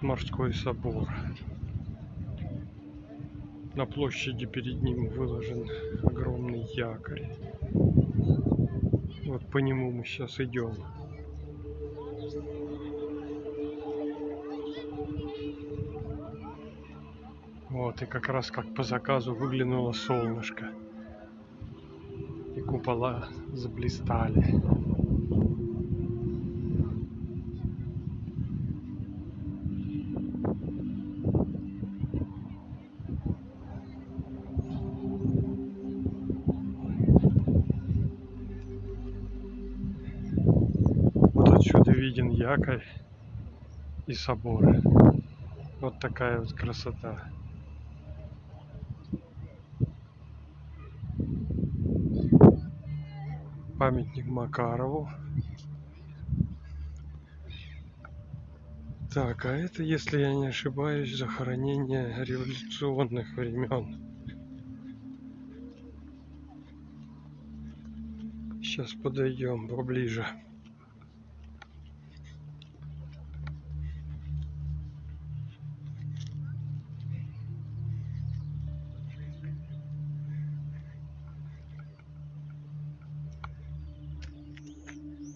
морской собор. На площади перед ним выложен огромный якорь. Вот по нему мы сейчас идем. Вот, и как раз как по заказу выглянуло солнышко. И купола заблистали. Соборы. Вот такая вот красота. Памятник Макарову. Так, а это, если я не ошибаюсь, захоронение революционных времен. Сейчас подойдем поближе.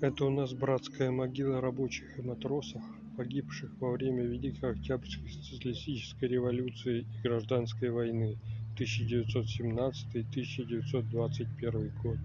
Это у нас братская могила рабочих и матросов, погибших во время Великой Октябрьской социалистической революции и гражданской войны 1917-1921 год.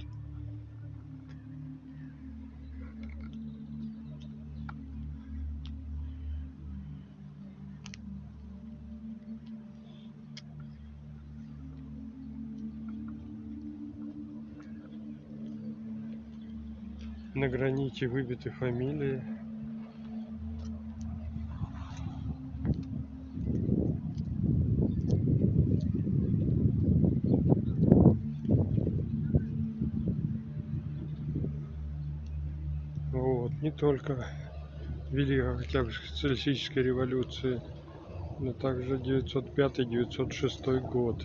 На граните выбиты фамилии. Вот, не только Великой Октябрьской социалистической революции, но также 905-906 год.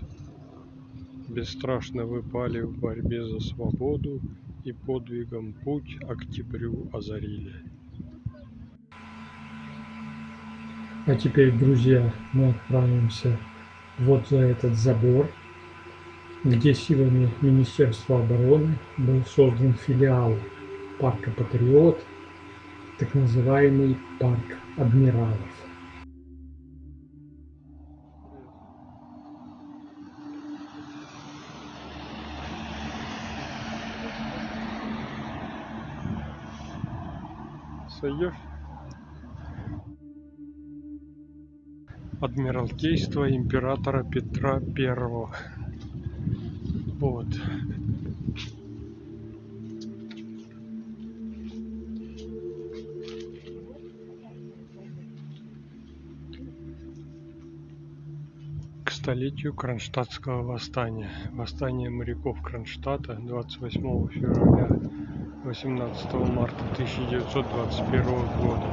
Бесстрашно выпали в борьбе за свободу и подвигом путь октябрю озарили. А теперь, друзья, мы отправимся вот за этот забор, где силами Министерства обороны был создан филиал парка Патриот, так называемый парк адмиралов. Сойдешь? Адмиралтейство императора Петра Первого. Вот. К столетию Кронштадтского восстания. Восстание моряков Кронштадта 28 февраля 18 марта 1921 года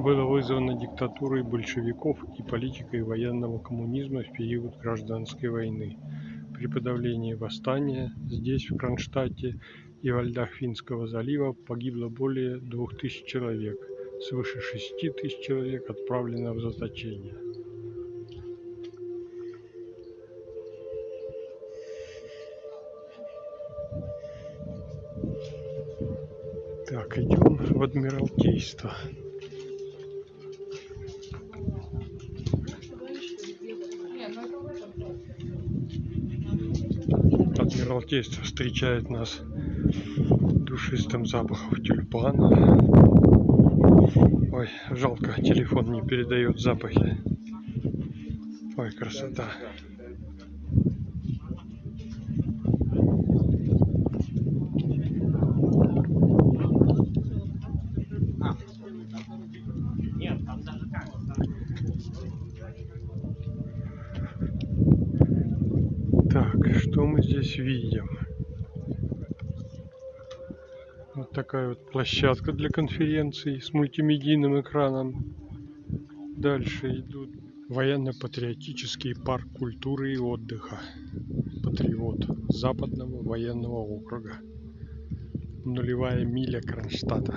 было вызвано диктатурой большевиков и политикой военного коммунизма в период гражданской войны. При подавлении восстания здесь, в Кронштадте и во льдах Финского залива погибло более 2000 человек, свыше 6000 человек отправлено в заточение. Адмиралтейство. Адмиралтейство встречает нас душистым запахом тюльпана. Ой, жалко, телефон не передает запахи. Ой, красота. Так, что мы здесь видим? Вот такая вот площадка для конференций с мультимедийным экраном. Дальше идут военно-патриотический парк культуры и отдыха. Патриот Западного военного округа. Нулевая миля Кронштадта.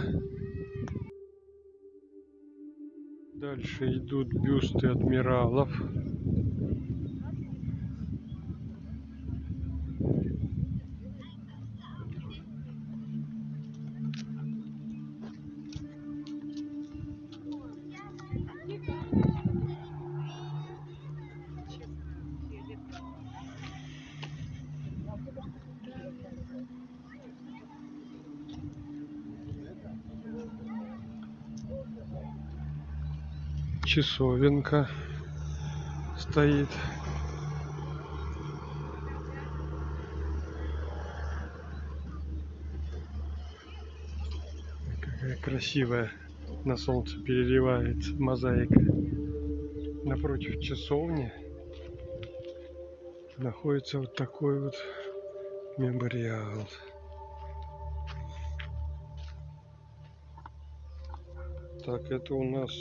Дальше идут бюсты адмиралов. Часовенка стоит. Какая красивая на солнце переливается мозаика. Напротив часовни находится вот такой вот мемориал. Так это у нас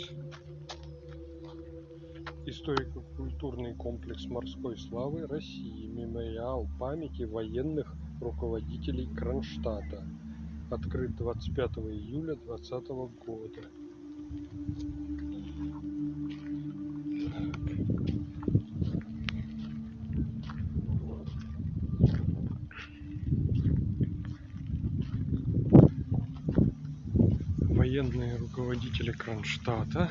историко-культурный комплекс морской славы России, мемориал памяти военных руководителей Кронштадта, открыт 25 июля 2020 года. Военные руководители Кронштадта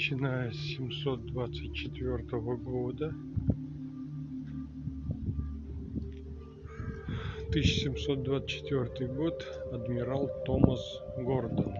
начиная с 724 года. 1724 год. Адмирал Томас Гордон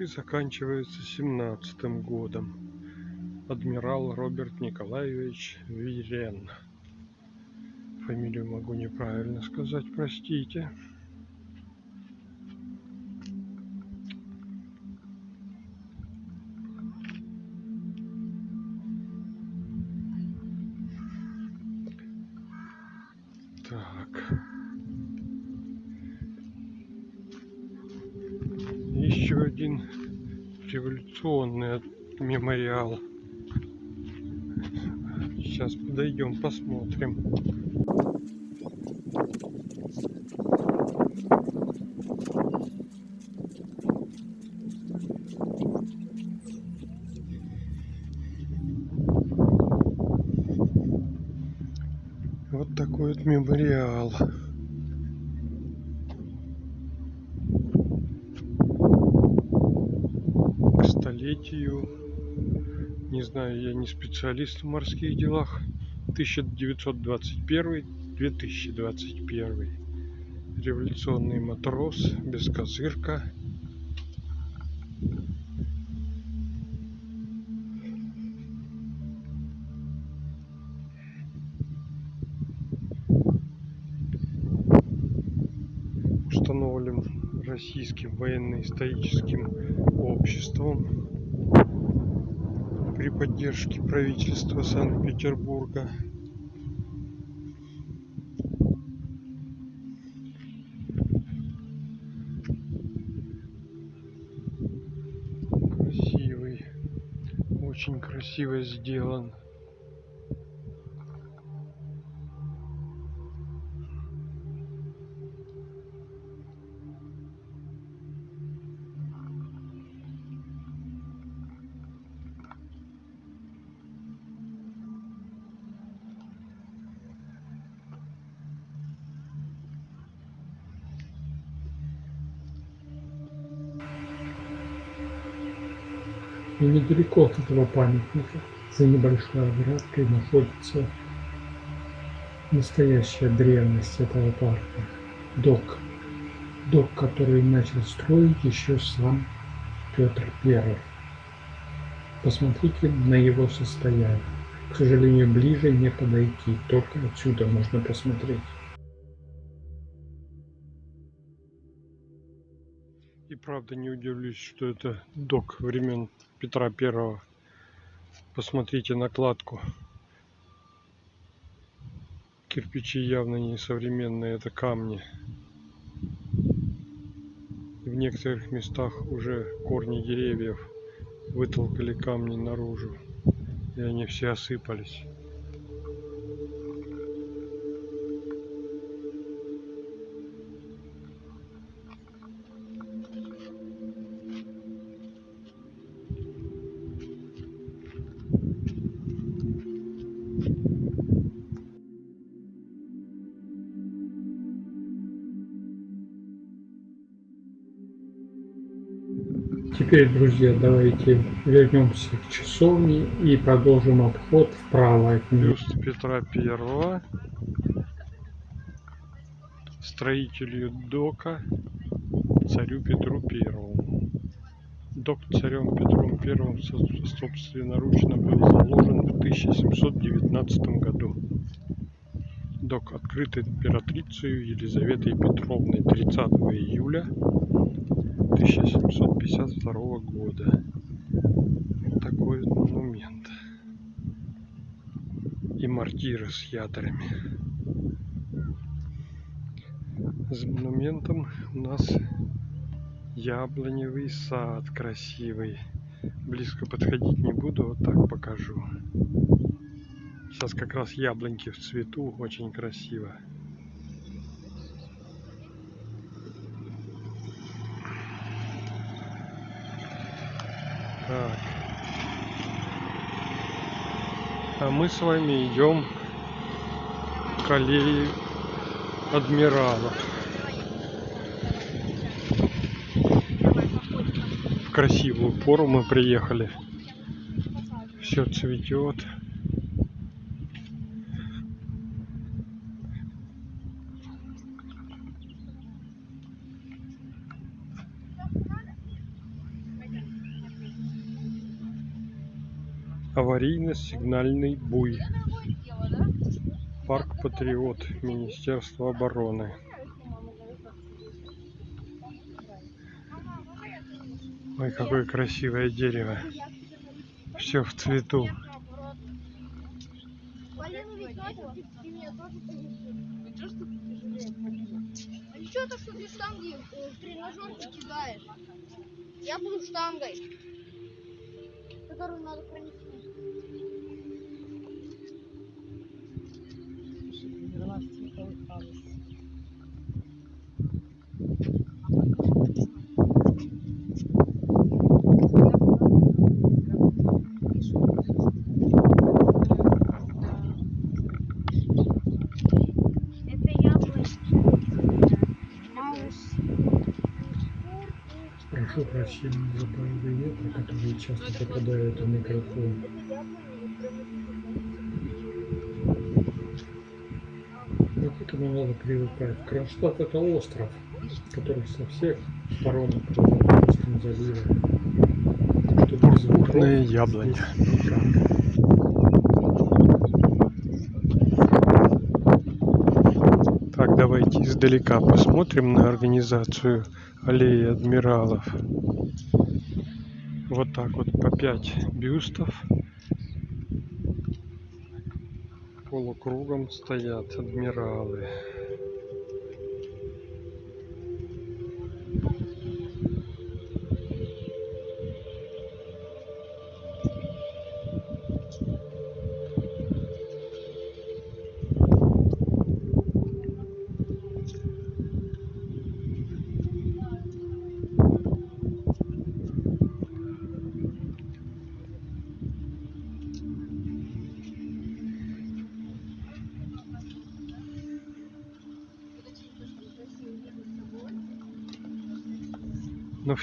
и заканчивается семнадцатым годом. Адмирал Роберт Николаевич Вирен. Фамилию могу неправильно сказать, простите. Революционный мемориал. Сейчас подойдем, посмотрим. Не специалист в морских делах. 1921-2021. Революционный матрос, без козырка. установлен российским военно-историческим обществом при поддержке правительства Санкт-Петербурга. Красивый, очень красиво сделан. И недалеко от этого памятника, за небольшой оградкой, находится настоящая древность этого парка. Док. Док, который начал строить еще сам Петр I. Посмотрите на его состояние. К сожалению, ближе не подойти, только отсюда можно посмотреть. Правда не удивлюсь, что это док времен Петра Первого. Посмотрите накладку. Кирпичи явно не современные, это камни. В некоторых местах уже корни деревьев вытолкали камни наружу. И они все осыпались. Теперь, друзья, давайте вернемся к часовне и продолжим обход вправо от нее. Петра Первого, строителю дока, царю Петру Первому. Док царем Петром Первым со- собственноручно был заложен в 1719 году. Док открыт императрицей Елизаветой Петровной 30 июля 1752 года. Вот такой вот монумент. И мортиры с ядрами. За монументом у нас яблоневый сад красивый. Близко подходить не буду, вот так покажу. Сейчас как раз яблоньки в цвету, очень красиво. Так. А мы с вами идем к аллее адмиралов. В красивую пору мы приехали. Все цветет. Аварийно-сигнальный буй. Парк Патриот. Министерство обороны. Ой, какое красивое дерево. Все в цвету. Тоже А ничего то, что ты штанги э, в тренажерке кидаешь. Я буду штангой, которую надо пронести. Маус. Прошу прощения за ветра, которые часто попадают в микрофон. Но к этому надо привыкать. Кронштадт это остров, который со всех сторон Русским заливом. Так что без ветров Крупные яблони. Так, давайте издалека посмотрим на организацию аллеи адмиралов. Вот так вот по 5 бюстов. Полукругом стоят адмиралы.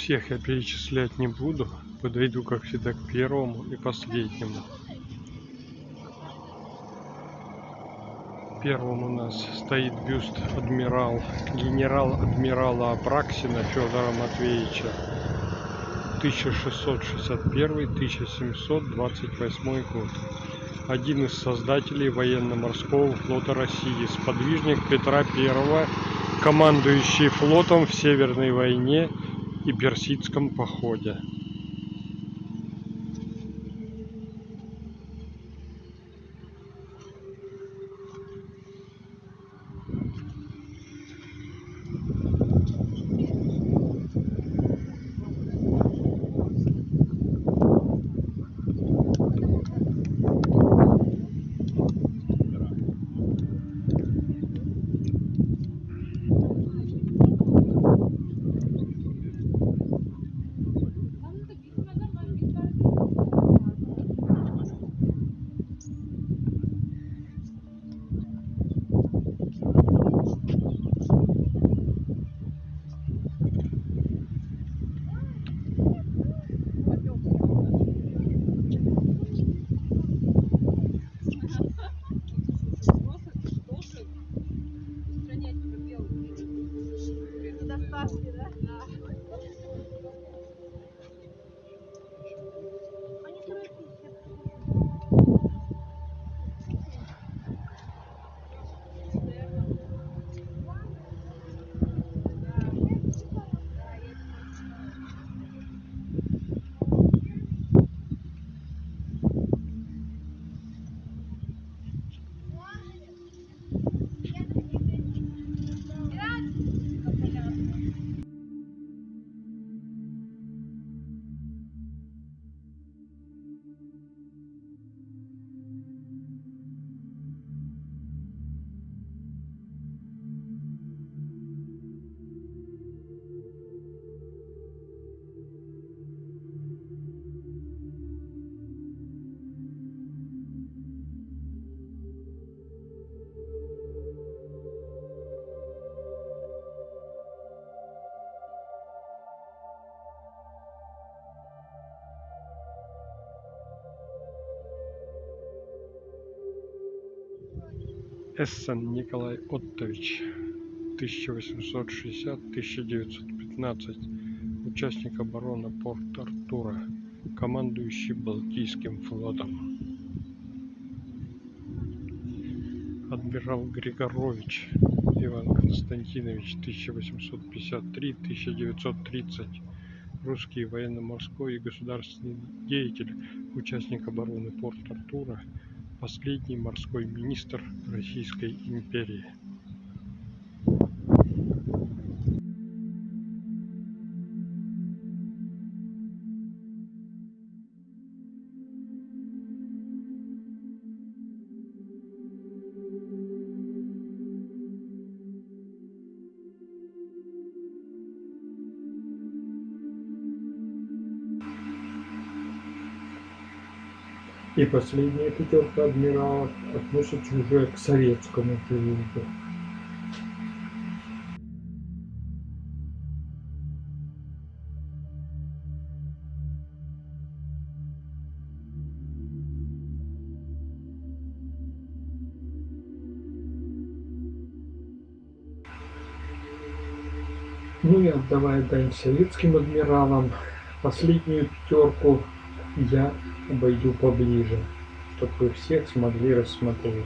Всех я перечислять не буду. Подойду, как всегда, к первому и последнему. Первым у нас стоит бюст адмирал, генерал-адмирала Апраксина Федора Матвеевича. 1661-1728 год. Один из создателей военно-морского флота России, сподвижник Петра I, командующий флотом в Северной войне и Персидском походе. Эссен Николай Оттович, 1860-1915, участник обороны Порт-Артура, командующий Балтийским флотом. Адмирал Григорович Иван Константинович, 1853-1930, русский военно-морской и государственный деятель, участник обороны Порт-Артура, последний морской министр Российской империи. И последняя пятерка адмиралов относится уже к советскому периоду. Ну и отдавая дань советским адмиралам, последнюю пятерку я обойду поближе, чтобы вы всех смогли рассмотреть.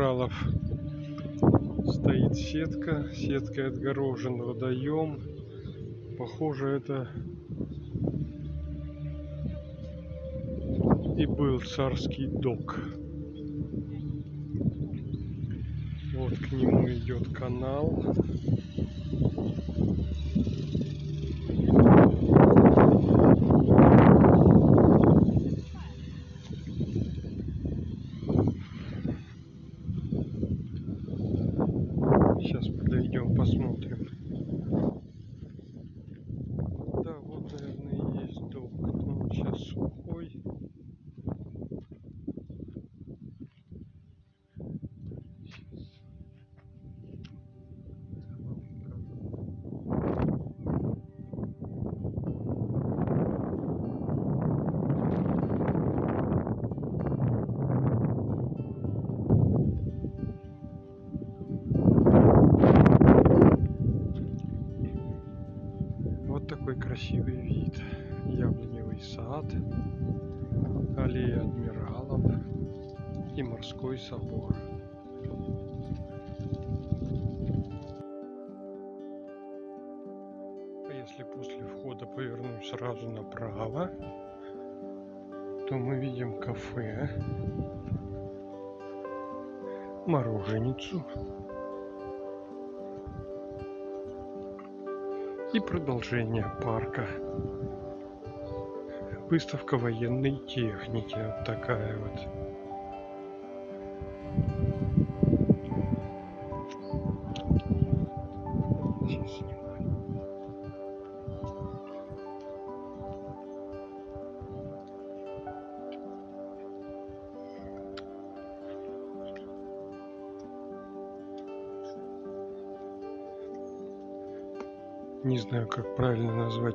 Адмиралов стоит сетка. Сеткой отгорожен водоем. Похоже, это и был царский док. Вот к нему идет канал. Подойдем, посмотрим. Мороженицу и продолжение парка. Выставка военной техники. Вот такая вот.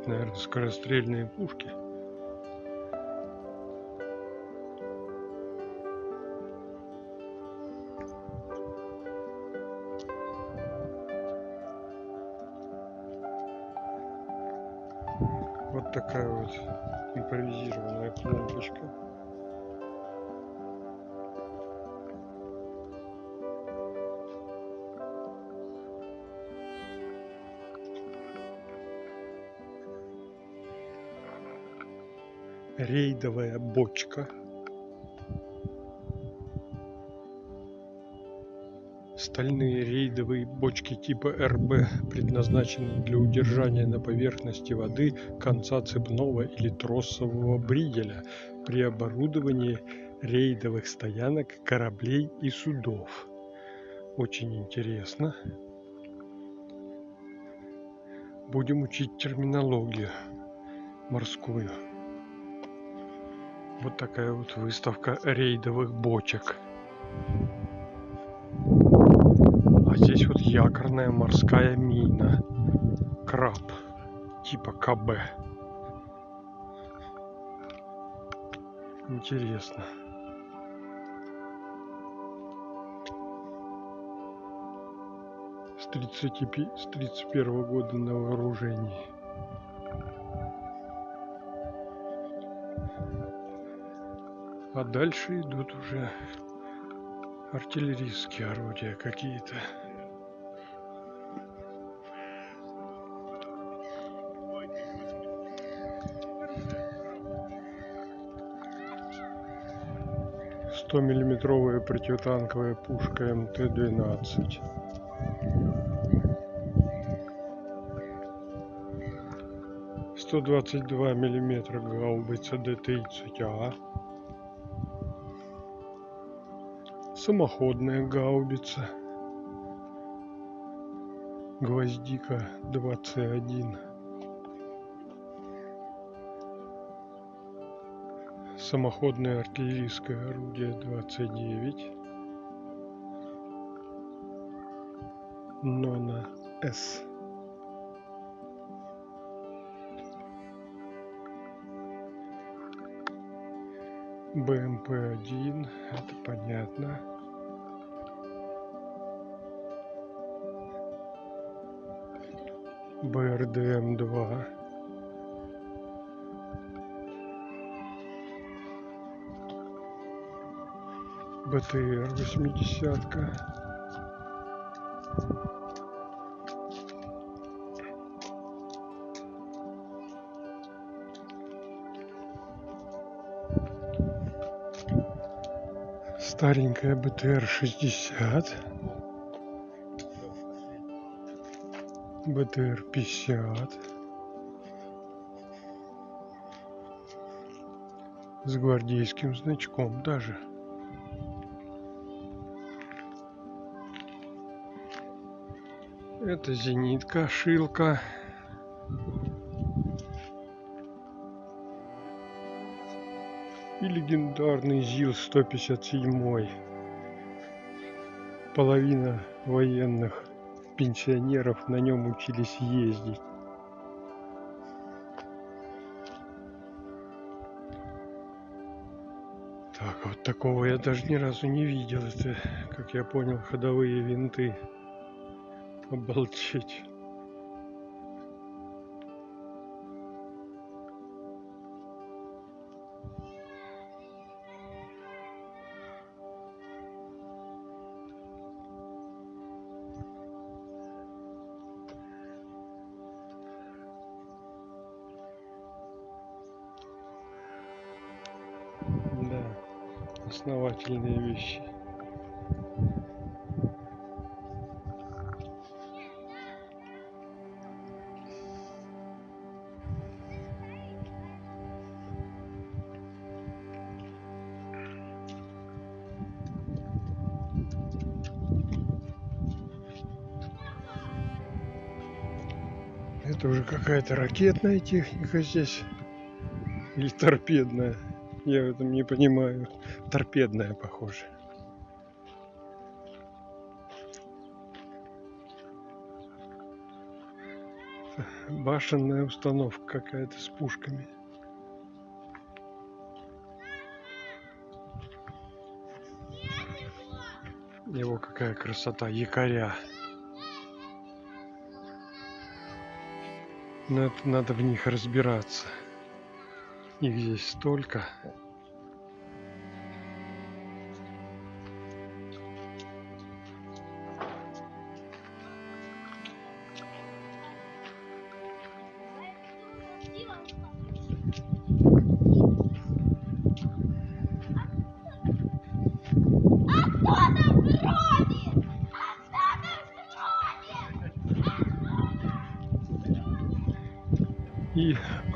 Наверное, скорострельные пушки. Рейдовая бочка. Стальные рейдовые бочки типа РБ предназначены для удержания на поверхности воды конца цепного или тросового бриделя при оборудовании рейдовых стоянок кораблей и судов. Очень интересно. Будем учить терминологию морскую. Вот такая вот выставка рейдовых бочек. А здесь вот якорная морская мина. Краб. Типа КБ. Интересно. С 35, с 31 года на вооружении. А дальше идут уже артиллерийские орудия какие-то. Миллиметровая противотанковая пушка МТ-12. Сто двадцать два миллиметра гаубица Д-30А. Самоходная гаубица. Гвоздика 21. Самоходное артиллерийское орудие 29. Нона С. БМП-1, это понятно. БРДМ-2. БТР 80-ка. Старенькая БТР-60. БТР-50. С гвардейским значком даже. Это зенитка, шилка. И легендарный ЗИЛ-157. Половина военных пенсионеров на нем учились ездить. Так, вот такого я даже ни разу не видел. Это, как я понял, ходовые винты. Обалдеть. Основательные вещи. Это уже какая-то ракетная техника здесь. Или торпедная. Я в этом не понимаю. Торпедная, похоже. Башенная установка какая-то с пушками. Его какая красота, якоря. Но это надо в них разбираться. Их здесь столько.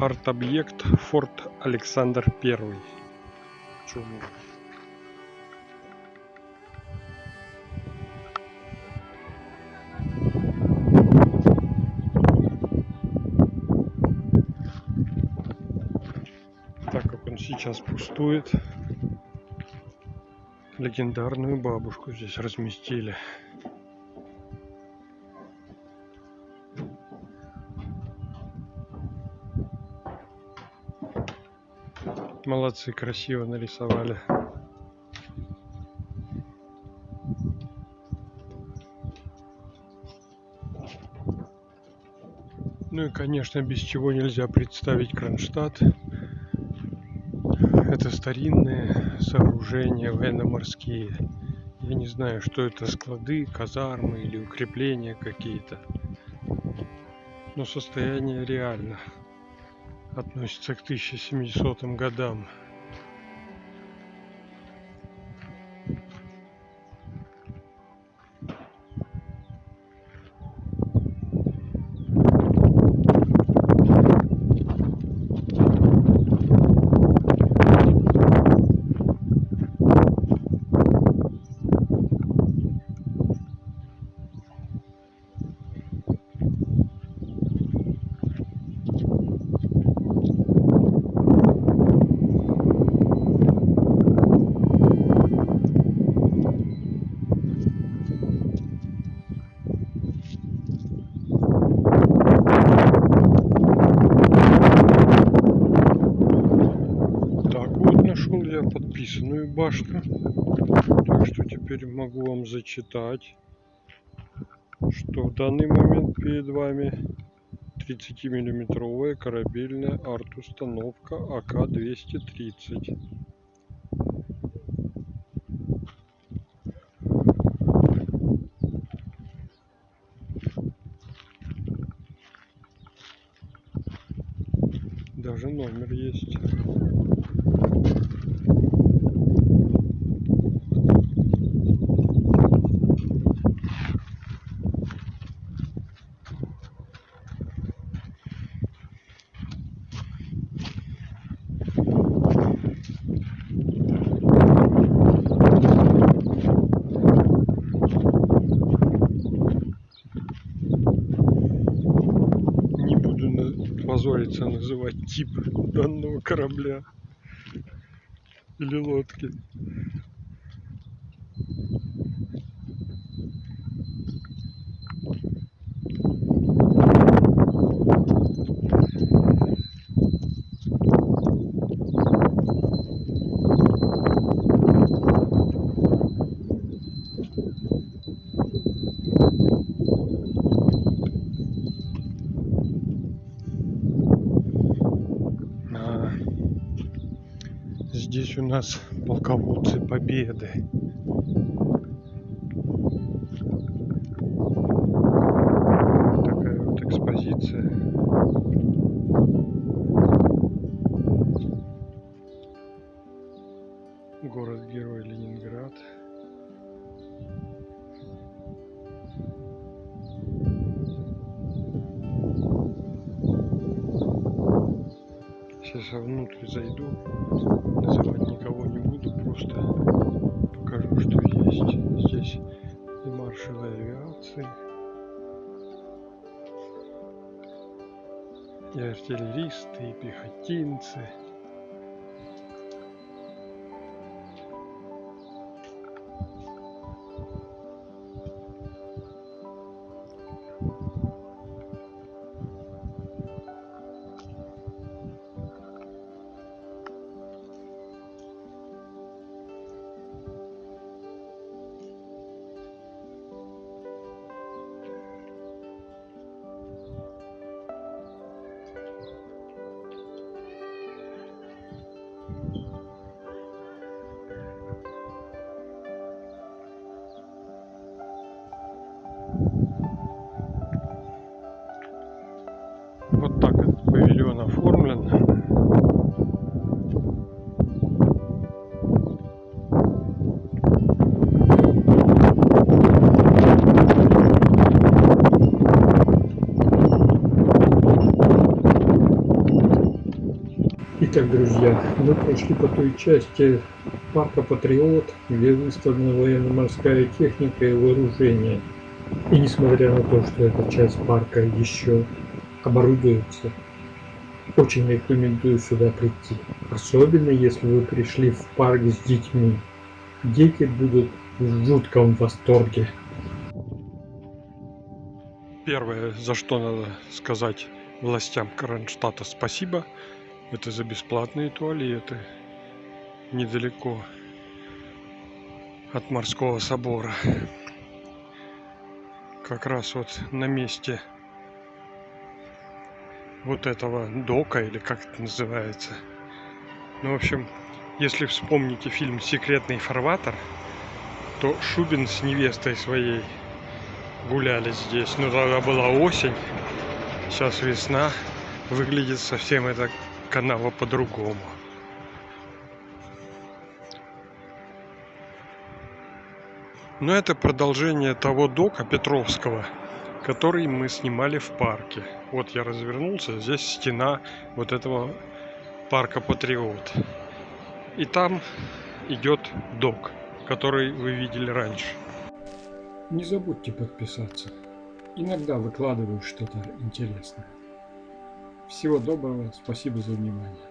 Арт-объект Форт Александр Первый. Чуму. Так как он сейчас пустует, легендарную бабушку здесь разместили. Молодцы, красиво нарисовали. Ну и, конечно, без чего нельзя представить Кронштадт. Это старинные сооружения военно-морские. Я не знаю, что это склады, казармы или укрепления какие-то. Но состояние реально относится к 1700 годам. Подписанную башню. Так что теперь могу вам зачитать, что в данный момент перед вами 30-миллиметровая корабельная арт-установка АК-230. Даже номер есть. Не буду на- позориться называть тип данного корабля или лодки. А, Здесь у нас полководцы Победы. Пехотинцы. Вот друзья, мы прошли по той части парка Патриот, где выставлена военно-морская техника и вооружение. И несмотря на то, что эта часть парка еще оборудуется, очень рекомендую сюда прийти. Особенно если вы пришли в парк с детьми. Дети будут в жутком восторге. Первое, за что надо сказать властям Кронштадта спасибо, это за бесплатные туалеты недалеко от морского собора. Как раз вот на месте вот этого дока, или как это называется. Ну, в общем, если вспомните фильм «Секретный фарватер», то Шубин с невестой своей гуляли здесь. Но тогда была осень, сейчас весна. Выглядит совсем эта канава по-другому. Но это продолжение того дока Петровского, который мы снимали в парке. Вот я развернулся, здесь стена вот этого парка Патриот. И там идет док, который вы видели раньше. Не забудьте подписаться. Иногда выкладываю что-то интересное. Всего доброго, спасибо за внимание.